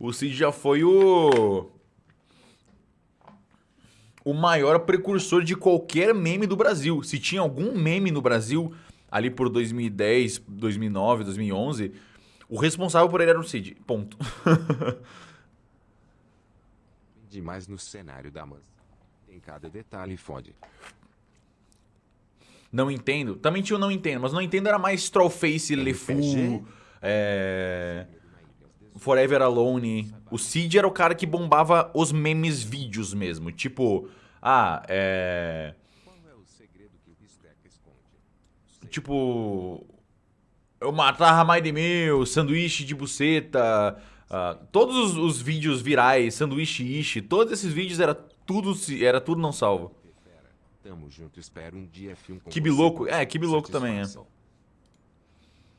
O Cid já foi o. O maior precursor de qualquer meme do Brasil. Se tinha algum meme no Brasil, ali por 2010, 2009, 2011, o responsável por ele era o Cid. Ponto. Demais no cenário da Mans. Em cada detalhe fode. Não entendo. Também tinha o não entendo, mas não entendo era mais Trollface, LeFou, RPG? é... Forever Alone. O Cid era o cara que bombava os memes vídeos mesmo. Tipo, ah, é. Tipo. Eu matava mais de mil, sanduíche de buceta. ah, todos os, os vídeos virais, sanduíche ishi, todos esses vídeos era tudo, se- era tudo não salvo. Tamo junto, espero um dia filme com é, também, é.